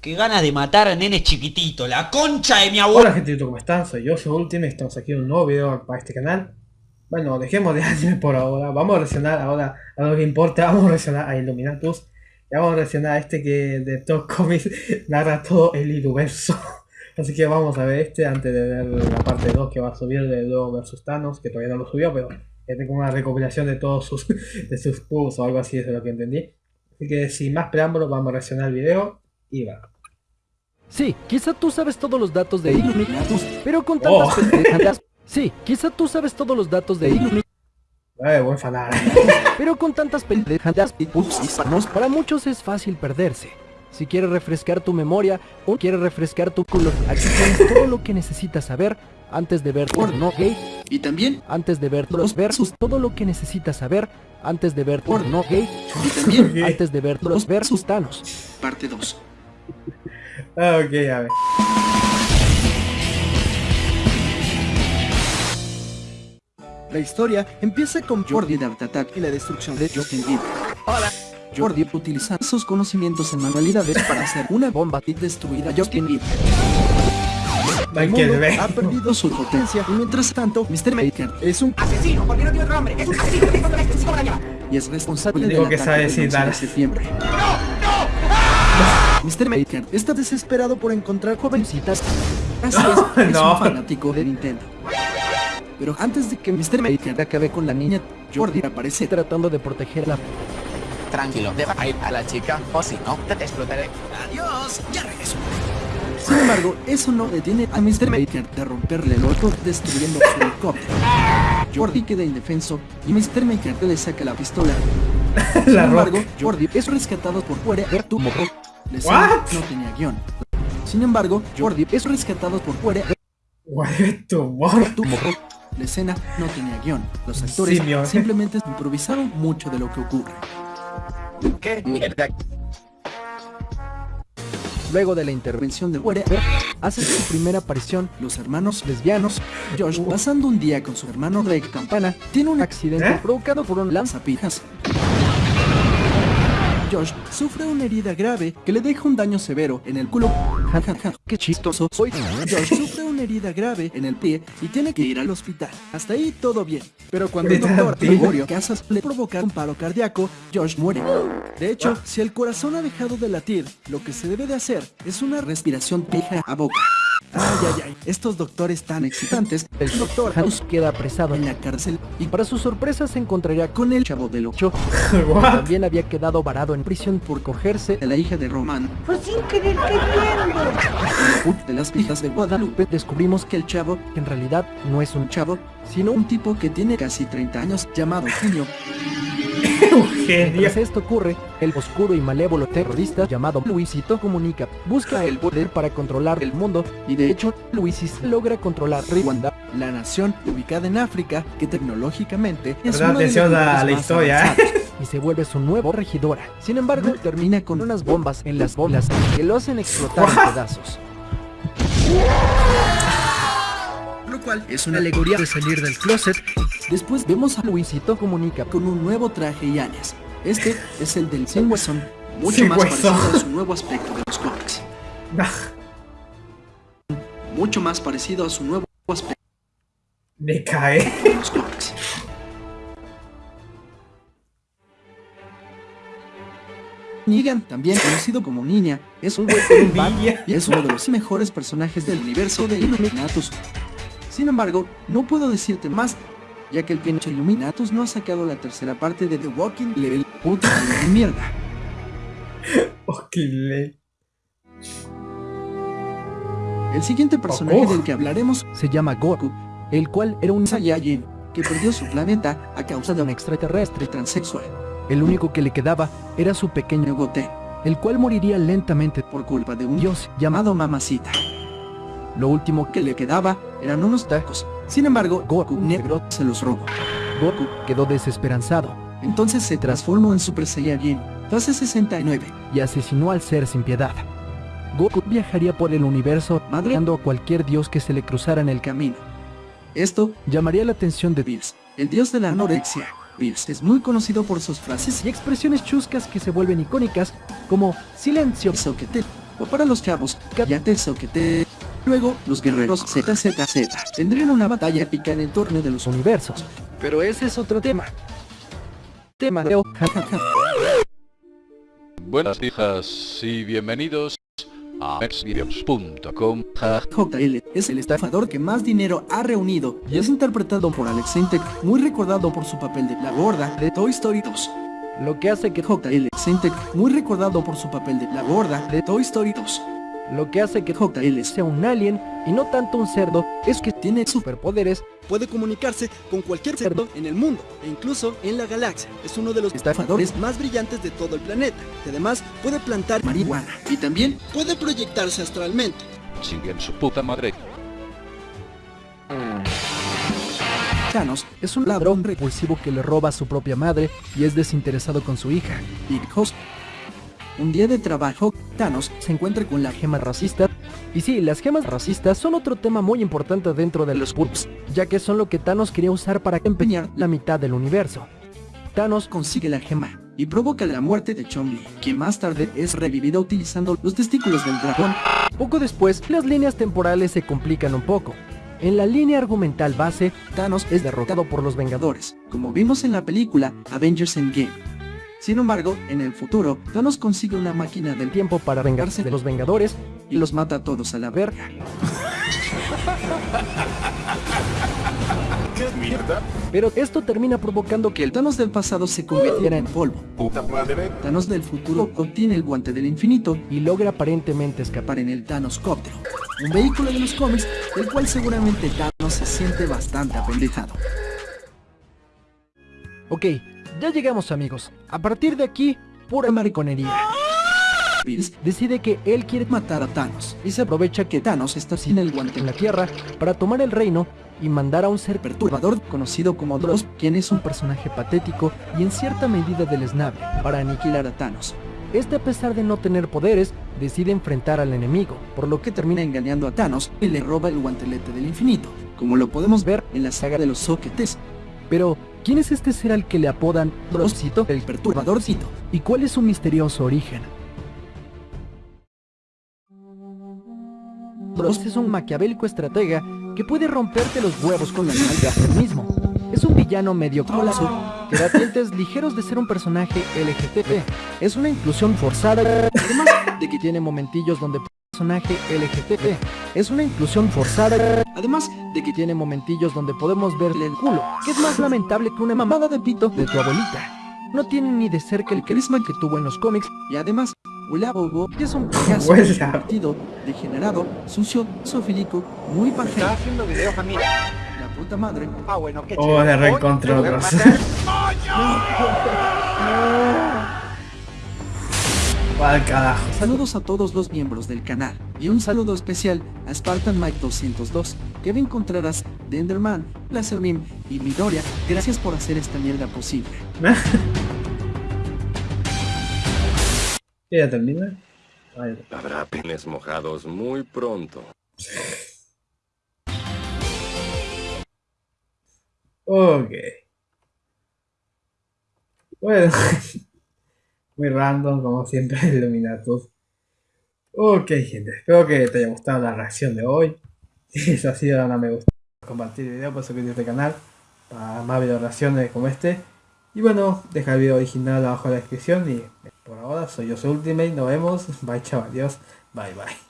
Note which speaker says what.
Speaker 1: Qué ganas de matar a nenes chiquititos, la concha de mi abuelo.
Speaker 2: Hola gente, ¿cómo están? Soy yo, soy Ultimate, estamos aquí en un nuevo video para este canal. Bueno, dejemos de anime por ahora, vamos a reaccionar ahora a lo que importa, vamos a reaccionar a Illuminatus. Y vamos a reaccionar a este que de Top Comics narra todo el universo. Así que vamos a ver este antes de ver la parte 2 que va a subir de Luego vs Thanos, que todavía no lo subió, pero tengo una recopilación de todos sus, de sus o algo así, es lo que entendí. Así que sin más preámbulos vamos a reaccionar al video
Speaker 3: Sí, quizá tú sabes todos los datos de Illuminatus, pero con tantas
Speaker 2: Oh.
Speaker 3: pendejadas. Sí, quizá tú sabes todos los datos de Illuminatus,
Speaker 2: Eh, fanal.
Speaker 3: pero con tantas pendejadas y para muchos es fácil perderse. Si quieres refrescar tu memoria o quieres refrescar tu culo, aquí tienes todo lo que necesitas saber antes de ver porno gay,
Speaker 4: Y también,
Speaker 3: antes de ver los versus, todo lo que necesitas saber antes de ver porno gay,
Speaker 4: y también,
Speaker 3: antes de ver los versus Thanos.
Speaker 4: parte 2.
Speaker 2: Ah, ok, a ver.
Speaker 4: La historia empieza con Jordi de Art Attack y la destrucción de Justin Bieber. Hola. Jordi utiliza sus conocimientos en manualidades para hacer una bomba y destruir a Justin Bieber.
Speaker 2: Hay
Speaker 4: El mundo ha perdido su potencia y mientras tanto, Mr. Maker es un
Speaker 5: asesino, porque no tiene otro nombre. Es un asesino
Speaker 4: y es responsable del
Speaker 2: que sabe
Speaker 4: del
Speaker 2: decir
Speaker 4: 11 de
Speaker 2: dar.
Speaker 4: Mr. Maker está desesperado por encontrar jovencitas. Así es, es
Speaker 2: No.
Speaker 4: un fanático de Nintendo. Pero antes de que Mr. Maker acabe con la niña, Jordi aparece
Speaker 3: Tratando de proteger la
Speaker 5: Tranquilo, deja ir a la chica, o si no, te explotaré.
Speaker 4: Adiós, ya regreso. Sin embargo, eso no detiene a Mr. Maker de romperle el orto destruyendo su helicóptero. Jordi queda indefenso y Mr. Maker le saca la pistola. Sin embargo. Jordi es rescatado por fuera de tu morro. La escena
Speaker 2: What?
Speaker 4: no tenía guion. Sin embargo, Jordi es rescatado por fuera morro. La escena no tenía guion. Los actores simplemente improvisaron mucho de lo que ocurre.
Speaker 5: ¿Qué mierda?
Speaker 3: luego de la intervención
Speaker 4: de de
Speaker 3: hace su primera aparición
Speaker 4: los hermanos lesbianos. Josh, pasando un día con su hermano Ray Campana, tiene un
Speaker 3: accidente
Speaker 2: ¿Eh?
Speaker 3: provocado por un lanza
Speaker 4: lanzapijas. Josh sufre una herida grave que le deja un daño severo en el culo. Ja, ja, ja.
Speaker 3: Qué chistoso soy.
Speaker 4: Josh sufre una herida grave en el pie y tiene que ir al hospital. Hasta ahí todo bien. Pero cuando el doctor. Gregorio Casas le provoca un paro cardíaco, Josh muere. De hecho, si el corazón ha dejado de latir, lo que se debe de hacer es una respiración pija a boca. Ay, ay, ay. Estos doctores tan excitantes.
Speaker 3: El doctor House queda apresado
Speaker 4: en la cárcel y
Speaker 3: para su sorpresa se encontraría con
Speaker 4: el chavo del 8
Speaker 2: What?
Speaker 3: también había quedado varado en prisión por cogerse
Speaker 4: de la hija de Román.
Speaker 5: Pues sin querer queriendo.
Speaker 4: Ut de las hijas de Guadalupe.
Speaker 3: descubrimos
Speaker 4: Que el chavo,
Speaker 3: que en realidad no es un
Speaker 4: chavo,
Speaker 3: sino un
Speaker 4: tipo que tiene casi 30 años llamado Genio.
Speaker 3: Mientras esto ocurre, el oscuro y malévolo terrorista llamado Luisito Comunica busca el poder para controlar el mundo
Speaker 4: y de hecho,
Speaker 3: Luisis logra controlar Rwanda
Speaker 4: la nación ubicada en África que tecnológicamente es uno de lugares
Speaker 2: la historia, ¿eh?
Speaker 3: y se vuelve su nuevo regidora. Sin embargo,
Speaker 4: Termina con
Speaker 3: con unas bombas en las bolas que lo hacen explotar en pedazos.
Speaker 4: Lo cual es una alegoría de salir del closet. Después vemos a
Speaker 3: Luisito Comunica
Speaker 4: con un nuevo traje y alias. Este es el del Sin Huesón, mucho
Speaker 2: Sin
Speaker 4: más parecido a su nuevo aspecto de los cómics. Mucho más parecido a su nuevo aspecto
Speaker 2: Me cae.
Speaker 4: de los cómics. Negan, también conocido como Niña, es un y es uno de los mejores personajes del universo de Illuminatus. Sin embargo, no puedo decirte más, ya que el pinche Illuminatus no ha sacado la tercera parte de The Walking Level. Puta de mierda.
Speaker 2: Ok, le-
Speaker 4: El siguiente personaje
Speaker 2: Oh.
Speaker 4: del que hablaremos
Speaker 3: se llama Goku, el cual era un
Speaker 4: Saiyajin, que perdió su planeta a causa de un
Speaker 3: extraterrestre.
Speaker 4: transexual,
Speaker 3: El único que le quedaba era su pequeño
Speaker 4: Gote,
Speaker 3: el cual moriría lentamente
Speaker 4: por culpa de un
Speaker 3: Dios llamado
Speaker 4: Mamacita.
Speaker 3: Lo último
Speaker 4: que le quedaba eran unos tacos. Sin embargo, Goku negro se los robó.
Speaker 3: Goku quedó desesperanzado
Speaker 4: Entonces se transformó en Super Saiyajin fase 69.
Speaker 3: y asesinó al ser sin piedad. Goku viajaría por el universo madreando a cualquier dios que se le cruzara en el camino.
Speaker 4: Esto,
Speaker 3: Llamaría la atención de
Speaker 4: Bills, el dios de la anorexia. Bills es muy conocido por sus frases
Speaker 3: y expresiones chuscas que se vuelven icónicas como silencio
Speaker 4: soquete. o para los chavos, cállate soquete. Luego, los guerreros ZZZ tendrían una batalla épica en el torneo de los
Speaker 3: universos. Pero ese es otro tema. Tema de...
Speaker 6: Buenas hijas y bienvenidos a mexvideos.com. Ja,
Speaker 4: JL es el estafador que más dinero ha reunido y es interpretado por Alex Sintek, muy recordado por su papel de la gorda de Toy Story 2.
Speaker 3: Lo que hace que...
Speaker 4: JL Sintek, muy recordado por su papel de la gorda de Toy Story 2.
Speaker 3: Lo que hace que
Speaker 4: JL
Speaker 3: sea un alien y no tanto un cerdo es que
Speaker 4: tiene su
Speaker 3: superpoderes
Speaker 7: Puede comunicarse con cualquier cerdo en el mundo e incluso en la galaxia. Es uno de los
Speaker 4: estafadores
Speaker 7: más brillantes de todo el planeta. Y además puede plantar
Speaker 4: marihuana y también
Speaker 7: puede proyectarse astralmente.
Speaker 6: chinguen su puta madre.
Speaker 4: Thanos
Speaker 3: es un ladrón repulsivo que le roba a su propia madre y es desinteresado con su hija.
Speaker 4: Big Host. Un día de trabajo, Thanos se encuentra con la
Speaker 3: Gema racista. Y sí, las gemas racistas son otro tema muy importante dentro de los pulps, ya que son lo que Thanos quería usar para empeñar la mitad del universo. Thanos
Speaker 4: consigue la gema y provoca la muerte de Chong-Li, quien más tarde es revivida utilizando los testículos del dragón.
Speaker 3: Poco después, las líneas temporales se complican un poco. En la línea argumental base,
Speaker 4: Thanos es derrotado por los Vengadores, como vimos en la película Avengers Endgame. Sin embargo, en el futuro, Thanos consigue una máquina del tiempo
Speaker 3: para vengarse de los Vengadores,
Speaker 4: y los mata a todos a la verga.
Speaker 3: pero esto termina provocando que
Speaker 4: el Thanos del pasado se convirtiera en polvo.
Speaker 6: Puta madre.
Speaker 4: Thanos del futuro obtiene el guante del infinito
Speaker 3: y logra aparentemente escapar.
Speaker 4: escapar en el Thanos Cóptero, un vehículo de los cómics del cual seguramente Thanos se siente bastante apendejado.
Speaker 3: Ok, ya llegamos amigos. A partir de aquí, pura mariconería.
Speaker 4: Bills
Speaker 3: Decide que él quiere
Speaker 4: matar a Thanos y se aprovecha que Thanos está sin el guante
Speaker 3: en la Tierra para tomar el reino y mandar a un ser
Speaker 4: perturbador conocido como Dross, quien es un
Speaker 3: personaje patético y en cierta medida deleznable.
Speaker 4: para aniquilar a Thanos,
Speaker 3: Este a pesar de no tener poderes, decide enfrentar al enemigo, por lo que
Speaker 4: termina engañando a Thanos y le roba el guantelete del infinito, como lo podemos ver en la saga de los soquetes,
Speaker 3: Pero, ¿quién es este ser al que le apodan Drossito?
Speaker 4: el perturbadorcito.
Speaker 3: ¿Y cuál es su misterioso origen? Dross es un maquiavélico estratega que puede romperte los huevos con la nalga él mismo. Es un villano medio colazo que da tintes ligeros de ser un personaje LGTB. Es una inclusión forzada, además de que tiene momentillos donde personaje LGTB. Es una inclusión forzada,
Speaker 4: Además de que
Speaker 3: tiene momentillos donde podemos verle el culo, que es más lamentable que una mamada de pito de tu abuelita. No tiene ni de cerca el carisma que tuvo en los cómics
Speaker 4: y además Bobo
Speaker 3: es un
Speaker 4: payaso divertido, degenerado, sucio, sofílico, muy pajero.
Speaker 5: haciendo videos a mí.
Speaker 4: La puta madre.
Speaker 5: Ah, bueno, qué
Speaker 2: Oh, le reencontré otros. ¿Cuál carajo?
Speaker 4: Saludos a todos los miembros del canal y un saludo especial a Spartan Mike 202, Kevin Contreras, Denderman, Lasermim y Midoriya. Gracias por hacer esta mierda posible.
Speaker 2: ¿Ya termina? Ay,
Speaker 8: Habrá penes mojados muy pronto.
Speaker 2: Ok. Bueno. Muy random, como siempre, Illuminatus. Ok, gente. Espero que te haya gustado la reacción de hoy. Si ha sido, dale me gusta. Compartir el video, por suscribirte a este canal. Para más video reacciones como este. Y bueno, deja el video original abajo en la descripción. Y por ahora, soy yo, soy Ultimate. Nos vemos. Bye, chao. Adiós. Bye, bye.